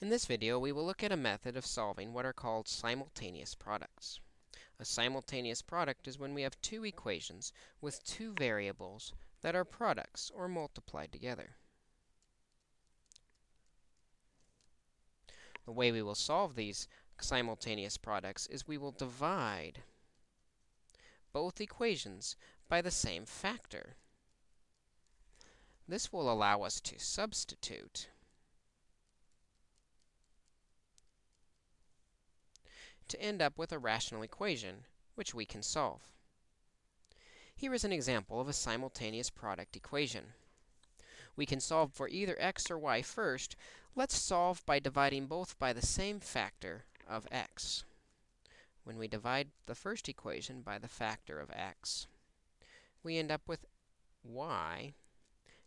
In this video, we will look at a method of solving what are called simultaneous products. A simultaneous product is when we have two equations with two variables that are products or multiplied together. The way we will solve these simultaneous products is we will divide both equations by the same factor. This will allow us to substitute to end up with a rational equation, which we can solve. Here is an example of a simultaneous product equation. We can solve for either x or y first. Let's solve by dividing both by the same factor of x. When we divide the first equation by the factor of x, we end up with y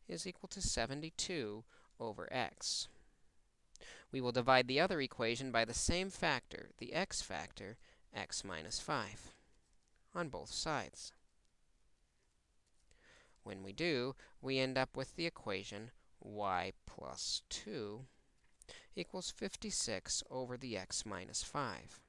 is equal to 72 over x. We will divide the other equation by the same factor, the x factor, x minus 5, on both sides. When we do, we end up with the equation y plus 2 equals 56 over the x minus 5.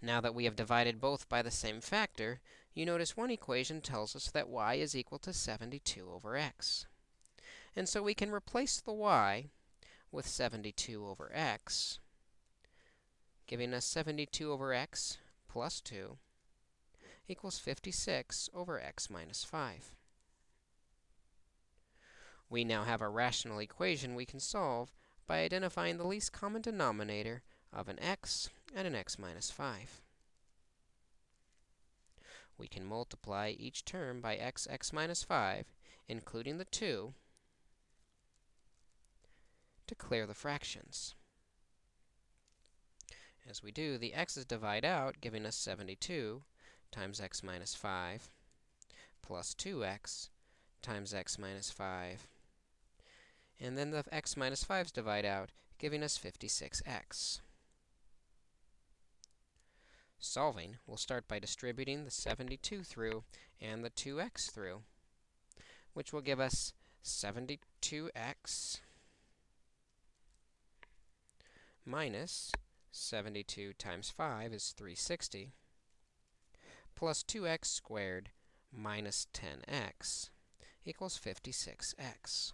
Now that we have divided both by the same factor, you notice one equation tells us that y is equal to 72 over x. And so we can replace the y with 72 over x, giving us 72 over x plus 2 equals 56 over x minus 5. We now have a rational equation we can solve by identifying the least common denominator of an x and an x minus 5. We can multiply each term by x, x minus 5, including the 2, to clear the fractions. As we do, the x's divide out, giving us 72 times x minus 5 plus 2x times x minus 5. And then the x minus 5's divide out, giving us 56x. Solving, we'll start by distributing the 72 through and the 2x through, which will give us 72x minus 72 times 5 is 360, plus 2x squared minus 10x equals 56x.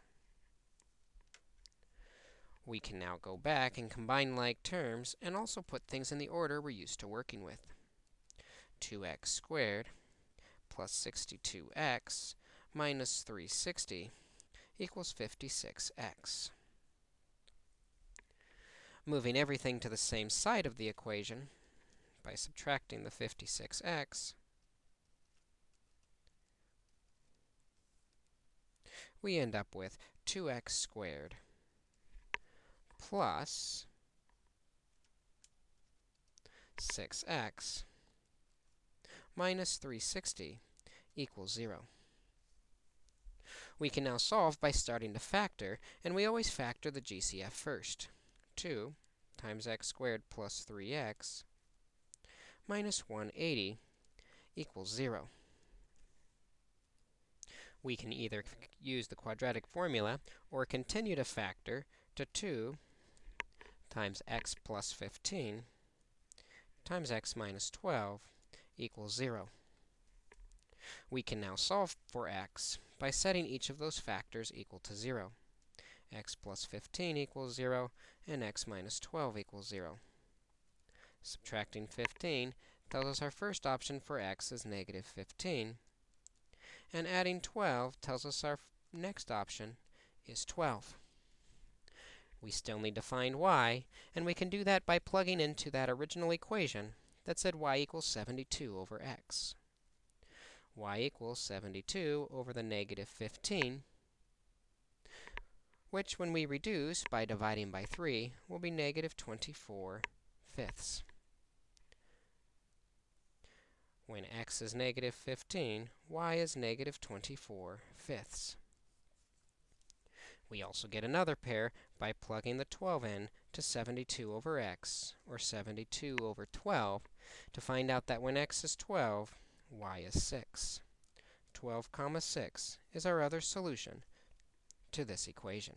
We can now go back and combine like terms and also put things in the order we're used to working with. 2x squared plus 62x minus 360 equals 56x. Moving everything to the same side of the equation by subtracting the 56x, we end up with 2x squared plus 6x minus 360 equals 0. We can now solve by starting to factor, and we always factor the GCF first. 2 times x squared plus 3x minus 180 equals 0. We can either use the quadratic formula or continue to factor to 2 times x plus 15 times x minus 12 equals 0. We can now solve for x by setting each of those factors equal to 0 x plus 15 equals 0, and x minus 12 equals 0. Subtracting 15 tells us our first option for x is negative 15. And adding 12 tells us our next option is 12. We still need to find y, and we can do that by plugging into that original equation that said y equals 72 over x. y equals 72 over the negative 15 which, when we reduce by dividing by 3, will be negative 24 fifths. When x is negative 15, y is negative 24 fifths. We also get another pair by plugging the 12 in to 72 over x, or 72 over 12, to find out that when x is 12, y is 6. 12 comma 6 is our other solution to this equation.